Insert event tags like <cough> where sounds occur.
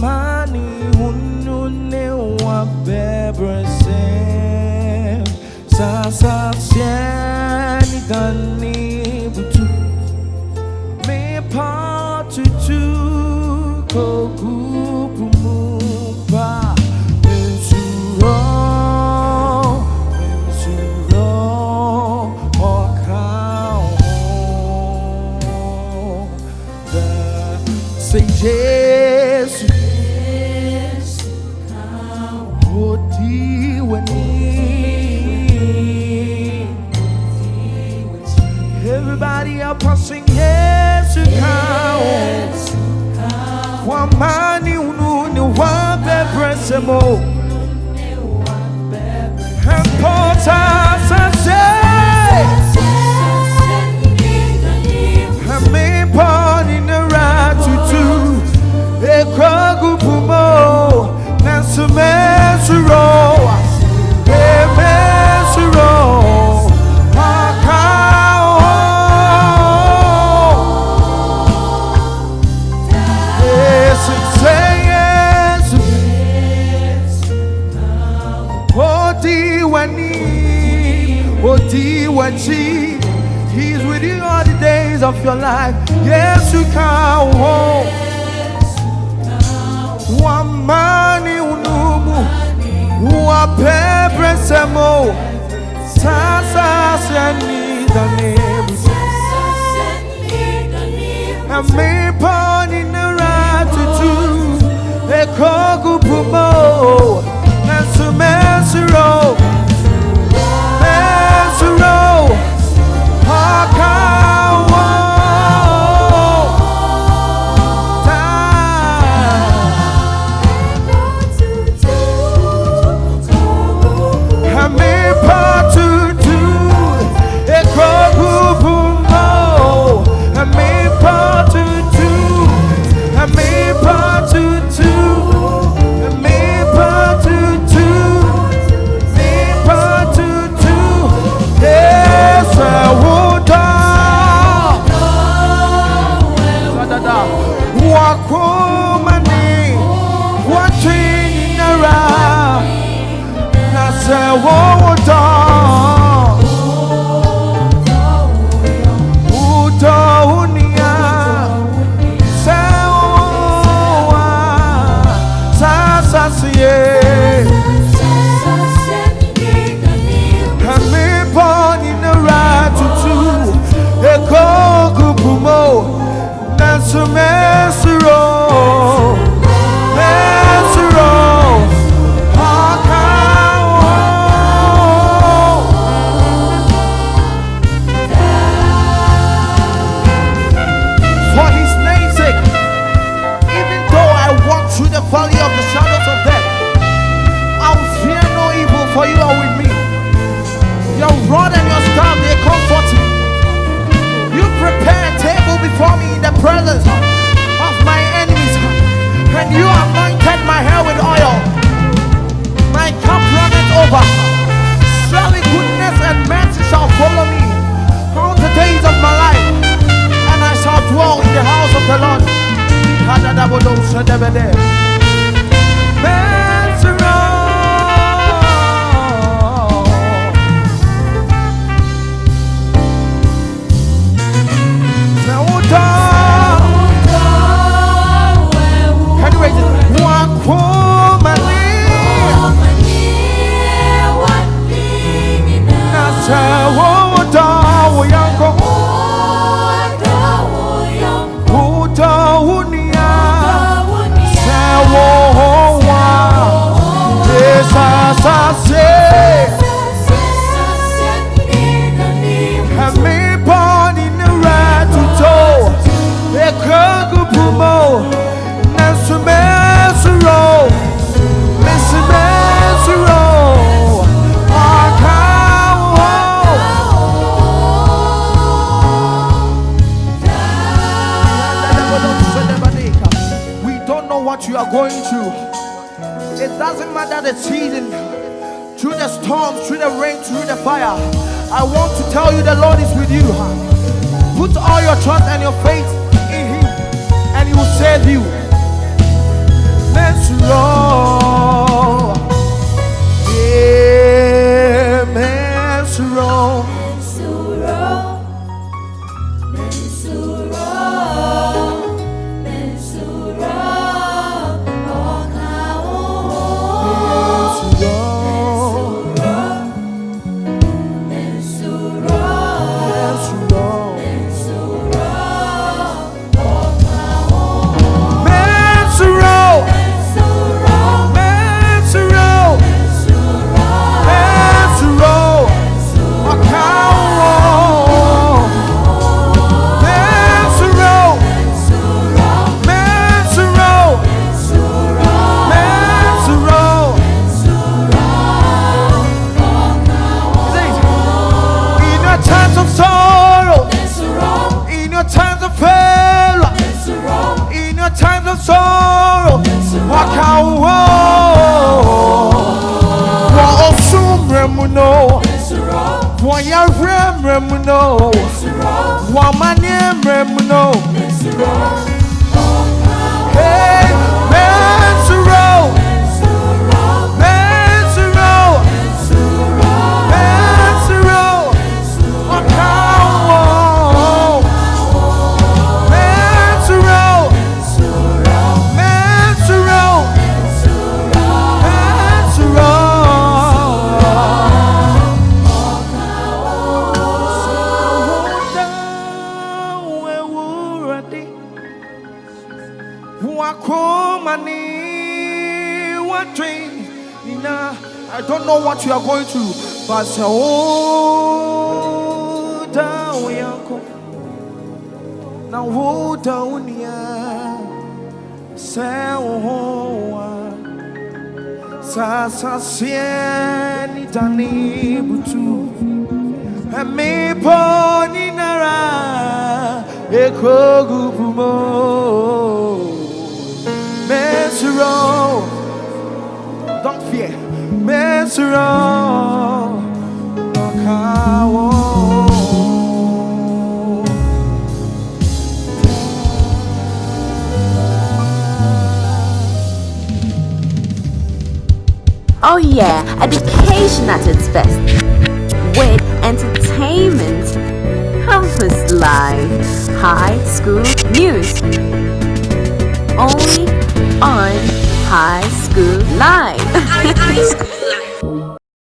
zamani hununua bebras Everybody up passing yes to come. One man you one that principle. Wani, Odiwachi. He's with you all the days of your life. Yes, you can. Wamani unumu, wapebre semo, sasa seni danibu. And me born in the right to do, they call gupumo, and sumensi rope. Adabodom Sredebede. what you are going through. It doesn't matter the season, through the storm, through the rain, through the fire. I want to tell you the Lord is with you. Put all your trust and your faith mrem no. Wama ni mrem no. I don't know what you are going through, but oh, down, Yanko. Now, oh, down, yeah. Say, oh, ah. sasa sieni tani butu emi poni nara ekogu bumo mesro mesro okawo Oh yeah, education at its best. With entertainment, campus life, high school news. Only on High School Live. <laughs> life.